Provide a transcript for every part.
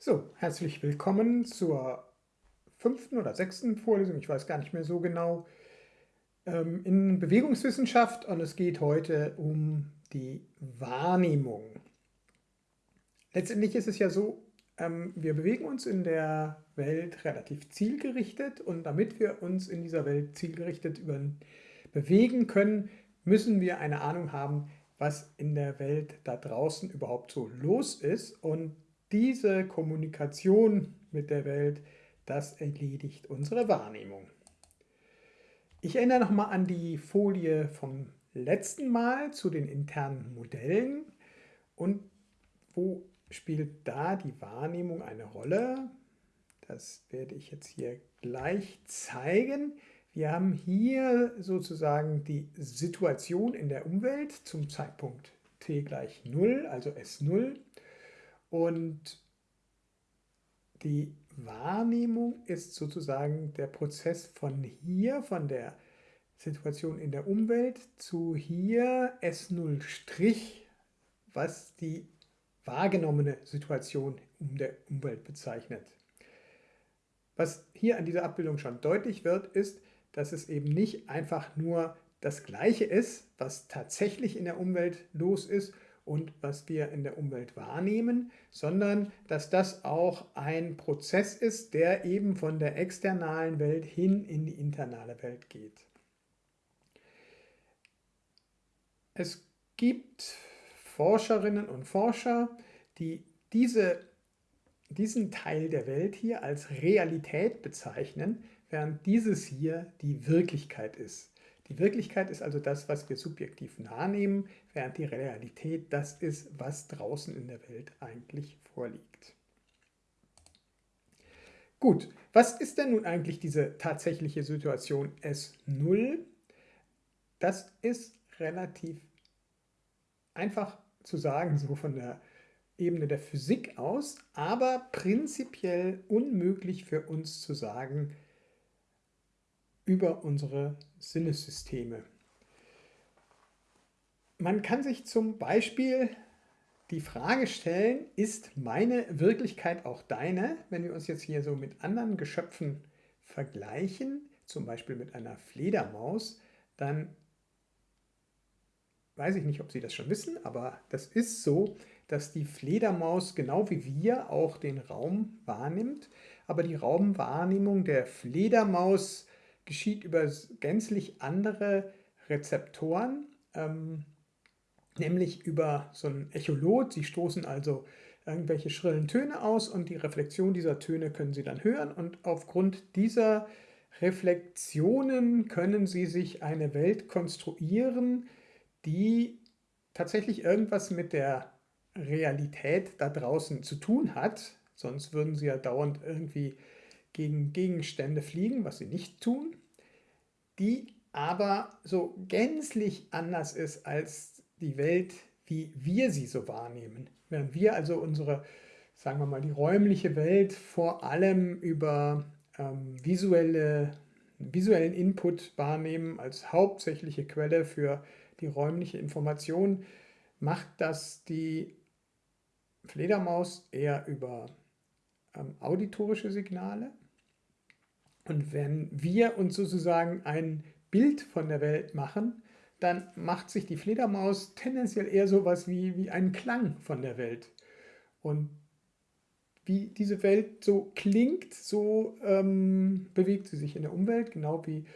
So, herzlich willkommen zur fünften oder sechsten Vorlesung, ich weiß gar nicht mehr so genau, ähm, in Bewegungswissenschaft und es geht heute um die Wahrnehmung. Letztendlich ist es ja so, ähm, wir bewegen uns in der Welt relativ zielgerichtet und damit wir uns in dieser Welt zielgerichtet bewegen können, müssen wir eine Ahnung haben, was in der Welt da draußen überhaupt so los ist und diese Kommunikation mit der Welt, das erledigt unsere Wahrnehmung. Ich erinnere nochmal an die Folie vom letzten Mal zu den internen Modellen und wo spielt da die Wahrnehmung eine Rolle? Das werde ich jetzt hier gleich zeigen. Wir haben hier sozusagen die Situation in der Umwelt zum Zeitpunkt t gleich 0, also S0 und die Wahrnehmung ist sozusagen der Prozess von hier, von der Situation in der Umwelt zu hier S0', was die wahrgenommene Situation um der Umwelt bezeichnet. Was hier an dieser Abbildung schon deutlich wird, ist, dass es eben nicht einfach nur das Gleiche ist, was tatsächlich in der Umwelt los ist und was wir in der Umwelt wahrnehmen, sondern dass das auch ein Prozess ist, der eben von der externalen Welt hin in die internale Welt geht. Es gibt Forscherinnen und Forscher, die diese, diesen Teil der Welt hier als Realität bezeichnen, während dieses hier die Wirklichkeit ist. Die Wirklichkeit ist also das, was wir subjektiv wahrnehmen, während die Realität das ist, was draußen in der Welt eigentlich vorliegt. Gut, was ist denn nun eigentlich diese tatsächliche Situation S0? Das ist relativ einfach zu sagen, so von der Ebene der Physik aus, aber prinzipiell unmöglich für uns zu sagen, über unsere Sinnessysteme. Man kann sich zum Beispiel die Frage stellen, ist meine Wirklichkeit auch deine? Wenn wir uns jetzt hier so mit anderen Geschöpfen vergleichen, zum Beispiel mit einer Fledermaus, dann weiß ich nicht, ob Sie das schon wissen, aber das ist so, dass die Fledermaus genau wie wir auch den Raum wahrnimmt, aber die Raumwahrnehmung der Fledermaus geschieht über gänzlich andere Rezeptoren, ähm, nämlich über so ein Echolot. Sie stoßen also irgendwelche schrillen Töne aus und die Reflexion dieser Töne können Sie dann hören und aufgrund dieser Reflexionen können Sie sich eine Welt konstruieren, die tatsächlich irgendwas mit der Realität da draußen zu tun hat, sonst würden Sie ja dauernd irgendwie gegen Gegenstände fliegen, was sie nicht tun, die aber so gänzlich anders ist als die Welt, wie wir sie so wahrnehmen. Während wir also unsere, sagen wir mal, die räumliche Welt vor allem über ähm, visuelle, visuellen Input wahrnehmen als hauptsächliche Quelle für die räumliche Information, macht das die Fledermaus eher über ähm, auditorische Signale und wenn wir uns sozusagen ein Bild von der Welt machen, dann macht sich die Fledermaus tendenziell eher so etwas wie, wie einen Klang von der Welt. Und wie diese Welt so klingt, so ähm, bewegt sie sich in der Umwelt, genau wie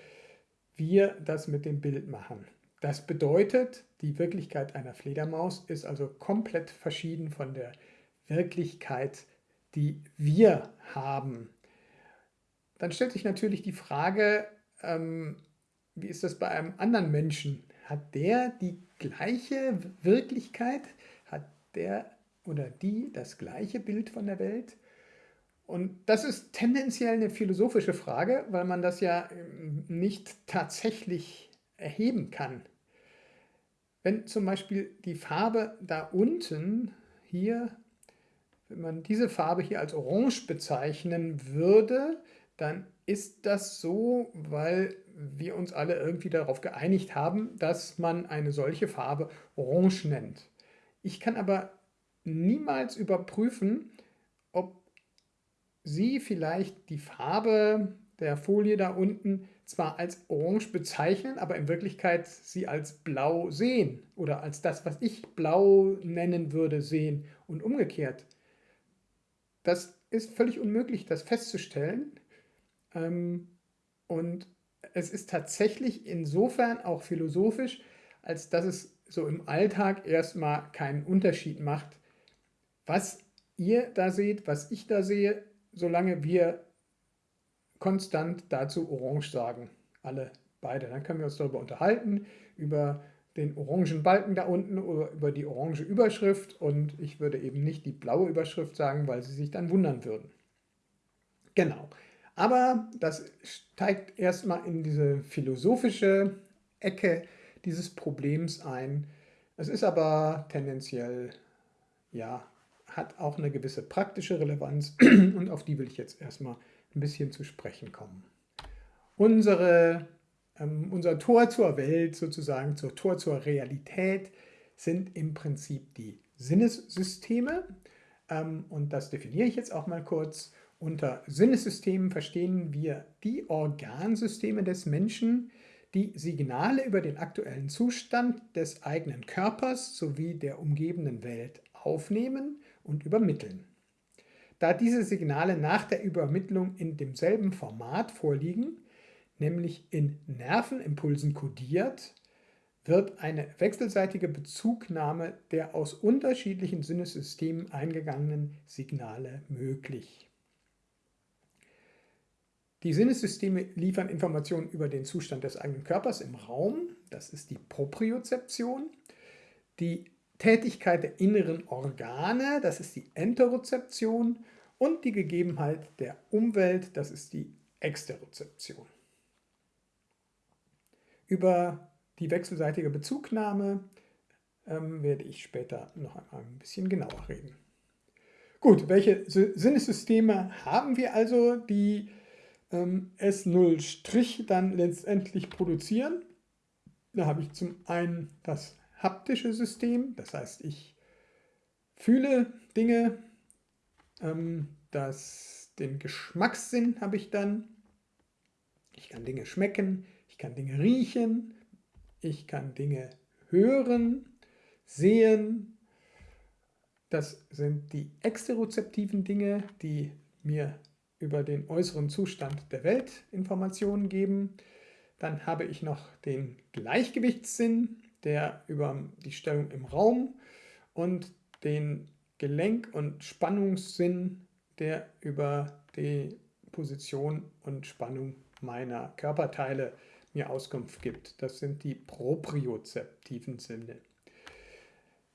wir das mit dem Bild machen. Das bedeutet, die Wirklichkeit einer Fledermaus ist also komplett verschieden von der Wirklichkeit, die wir haben. Dann stellt sich natürlich die Frage, ähm, wie ist das bei einem anderen Menschen? Hat der die gleiche Wirklichkeit? Hat der oder die das gleiche Bild von der Welt? Und das ist tendenziell eine philosophische Frage, weil man das ja ähm, nicht tatsächlich erheben kann. Wenn zum Beispiel die Farbe da unten hier, wenn man diese Farbe hier als orange bezeichnen würde, dann ist das so, weil wir uns alle irgendwie darauf geeinigt haben, dass man eine solche Farbe orange nennt. Ich kann aber niemals überprüfen, ob Sie vielleicht die Farbe der Folie da unten zwar als orange bezeichnen, aber in Wirklichkeit sie als blau sehen oder als das, was ich blau nennen würde, sehen und umgekehrt. Das ist völlig unmöglich, das festzustellen. Ähm, und es ist tatsächlich insofern auch philosophisch, als dass es so im Alltag erstmal keinen Unterschied macht, was ihr da seht, was ich da sehe, solange wir konstant dazu orange sagen. Alle beide. Dann können wir uns darüber unterhalten, über den orangen Balken da unten oder über die orange Überschrift und ich würde eben nicht die blaue Überschrift sagen, weil sie sich dann wundern würden. Genau. Aber das steigt erstmal in diese philosophische Ecke dieses Problems ein. Es ist aber tendenziell, ja, hat auch eine gewisse praktische Relevanz und auf die will ich jetzt erstmal ein bisschen zu sprechen kommen. Unsere, ähm, unser Tor zur Welt, sozusagen zur Tor zur Realität, sind im Prinzip die Sinnessysteme. Ähm, und das definiere ich jetzt auch mal kurz. Unter Sinnessystemen verstehen wir die Organsysteme des Menschen, die Signale über den aktuellen Zustand des eigenen Körpers sowie der umgebenden Welt aufnehmen und übermitteln. Da diese Signale nach der Übermittlung in demselben Format vorliegen, nämlich in Nervenimpulsen kodiert, wird eine wechselseitige Bezugnahme der aus unterschiedlichen Sinnessystemen eingegangenen Signale möglich. Die Sinnessysteme liefern Informationen über den Zustand des eigenen Körpers im Raum, das ist die Propriozeption. Die Tätigkeit der inneren Organe, das ist die Enterozeption. Und die Gegebenheit der Umwelt, das ist die Exterozeption. Über die wechselseitige Bezugnahme ähm, werde ich später noch einmal ein bisschen genauer reden. Gut, welche Sinnessysteme haben wir also, die ähm, S0' dann letztendlich produzieren. Da habe ich zum einen das haptische System, das heißt, ich fühle Dinge, ähm, das, den Geschmackssinn habe ich dann, ich kann Dinge schmecken, ich kann Dinge riechen, ich kann Dinge hören, sehen. Das sind die exterozeptiven Dinge, die mir über den äußeren Zustand der Welt Informationen geben. Dann habe ich noch den Gleichgewichtssinn, der über die Stellung im Raum und den Gelenk- und Spannungssinn, der über die Position und Spannung meiner Körperteile mir Auskunft gibt. Das sind die propriozeptiven Sinne.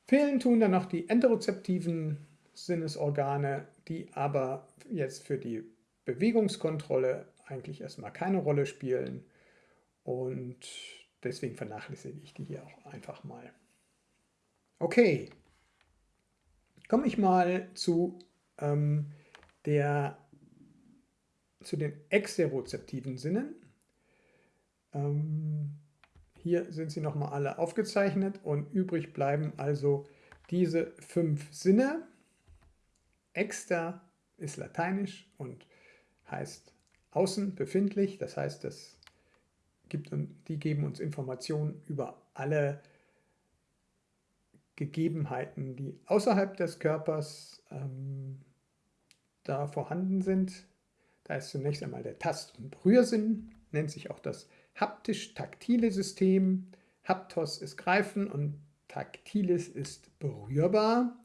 Fehlen tun dann noch die enterozeptiven Sinnesorgane, die aber jetzt für die Bewegungskontrolle eigentlich erstmal keine Rolle spielen und deswegen vernachlässige ich die hier auch einfach mal. Okay, komme ich mal zu, ähm, der, zu den exterozeptiven Sinnen. Ähm, hier sind sie nochmal alle aufgezeichnet und übrig bleiben also diese fünf Sinne. Exter ist lateinisch und heißt außen befindlich, das heißt, das gibt, die geben uns Informationen über alle Gegebenheiten, die außerhalb des Körpers ähm, da vorhanden sind. Da ist zunächst einmal der Tast- und Rührsinn, nennt sich auch das haptisch-taktile System. Haptos ist greifen und taktiles ist berührbar.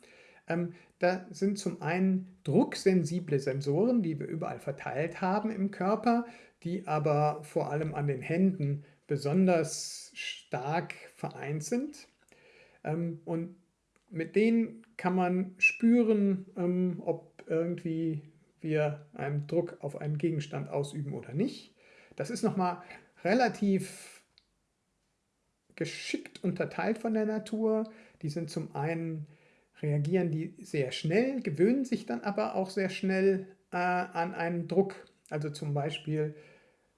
Ähm, da sind zum einen drucksensible Sensoren, die wir überall verteilt haben im Körper, die aber vor allem an den Händen besonders stark vereint sind. Ähm, und mit denen kann man spüren, ähm, ob irgendwie wir einen Druck auf einen Gegenstand ausüben oder nicht. Das ist nochmal relativ geschickt unterteilt von der Natur. Die sind zum einen reagieren die sehr schnell, gewöhnen sich dann aber auch sehr schnell äh, an einen Druck. Also zum Beispiel,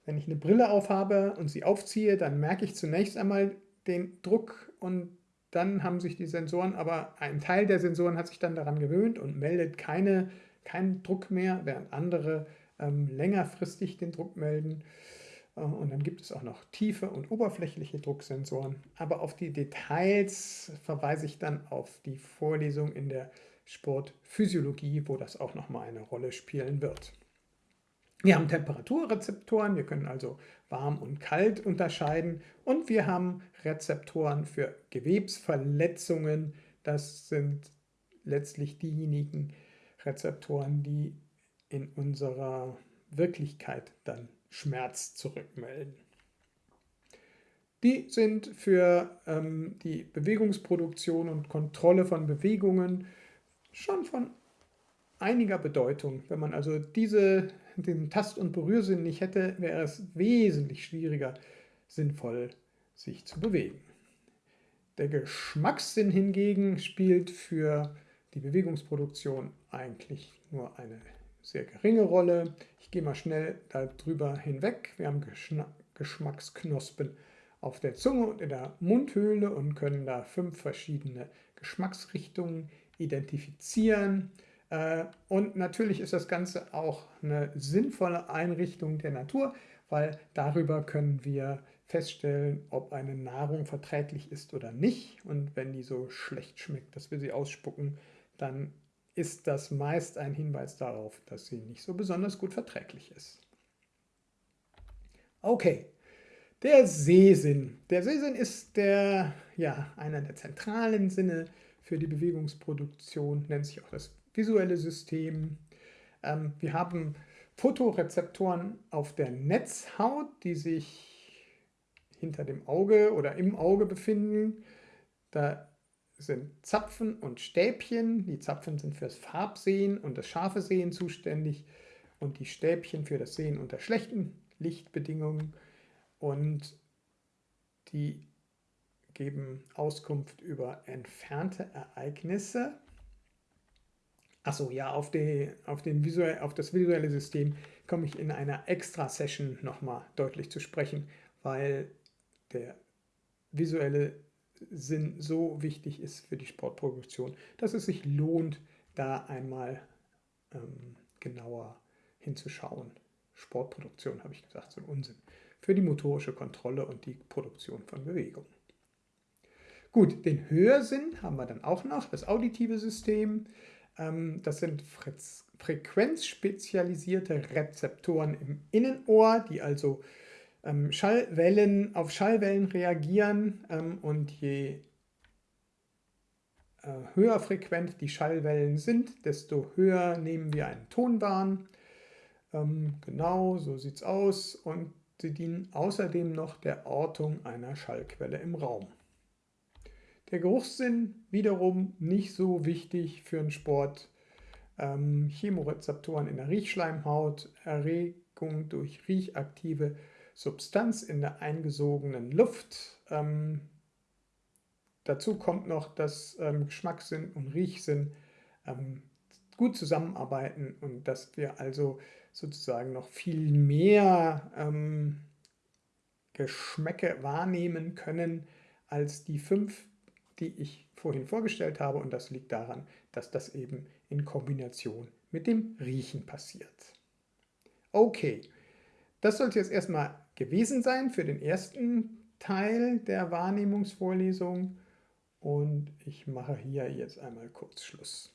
wenn ich eine Brille aufhabe und sie aufziehe, dann merke ich zunächst einmal den Druck und dann haben sich die Sensoren, aber ein Teil der Sensoren hat sich dann daran gewöhnt und meldet keine keinen Druck mehr, während andere ähm, längerfristig den Druck melden. Äh, und dann gibt es auch noch tiefe und oberflächliche Drucksensoren. Aber auf die Details verweise ich dann auf die Vorlesung in der Sportphysiologie, wo das auch nochmal eine Rolle spielen wird. Wir haben Temperaturrezeptoren, wir können also warm und kalt unterscheiden und wir haben Rezeptoren für Gewebsverletzungen. Das sind letztlich diejenigen Rezeptoren, die in unserer Wirklichkeit dann Schmerz zurückmelden. Die sind für ähm, die Bewegungsproduktion und Kontrolle von Bewegungen schon von einiger Bedeutung. Wenn man also diese, den Tast- und Berührsinn nicht hätte, wäre es wesentlich schwieriger, sinnvoll sich zu bewegen. Der Geschmackssinn hingegen spielt für die Bewegungsproduktion eigentlich nur eine sehr geringe Rolle. Ich gehe mal schnell darüber hinweg. Wir haben Geschmacksknospen auf der Zunge und in der Mundhöhle und können da fünf verschiedene Geschmacksrichtungen identifizieren. Äh, und natürlich ist das Ganze auch eine sinnvolle Einrichtung der Natur, weil darüber können wir feststellen, ob eine Nahrung verträglich ist oder nicht. Und wenn die so schlecht schmeckt, dass wir sie ausspucken, dann ist das meist ein Hinweis darauf, dass sie nicht so besonders gut verträglich ist. Okay, der Sehsinn. Der Sehsinn ist der, ja, einer der zentralen Sinne für die Bewegungsproduktion, nennt sich auch das visuelle System. Ähm, wir haben Photorezeptoren auf der Netzhaut, die sich hinter dem Auge oder im Auge befinden. Da sind Zapfen und Stäbchen. Die Zapfen sind fürs Farbsehen und das scharfe Sehen zuständig und die Stäbchen für das Sehen unter schlechten Lichtbedingungen. Und die geben Auskunft über entfernte Ereignisse. Achso, ja, auf, die, auf, den visuell, auf das visuelle System komme ich in einer Extra-Session nochmal deutlich zu sprechen, weil der visuelle Sinn so wichtig ist für die Sportproduktion, dass es sich lohnt, da einmal ähm, genauer hinzuschauen. Sportproduktion, habe ich gesagt, so ein Unsinn. Für die motorische Kontrolle und die Produktion von Bewegung. Gut, den Hörsinn haben wir dann auch noch, das auditive System. Ähm, das sind frequenzspezialisierte Rezeptoren im Innenohr, die also Schallwellen, auf Schallwellen reagieren ähm, und je äh, höher frequent die Schallwellen sind, desto höher nehmen wir einen Ton wahr. Ähm, genau, so sieht es aus und sie dienen außerdem noch der Ortung einer Schallquelle im Raum. Der Geruchssinn wiederum nicht so wichtig für den Sport. Ähm, Chemorezeptoren in der Riechschleimhaut, Erregung durch riechaktive Substanz in der eingesogenen Luft. Ähm, dazu kommt noch, dass ähm, Geschmackssinn und Riechsinn ähm, gut zusammenarbeiten und dass wir also sozusagen noch viel mehr ähm, Geschmäcke wahrnehmen können als die fünf, die ich vorhin vorgestellt habe. Und das liegt daran, dass das eben in Kombination mit dem Riechen passiert. Okay, das sollte jetzt erstmal gewesen sein für den ersten Teil der Wahrnehmungsvorlesung und ich mache hier jetzt einmal kurz Schluss.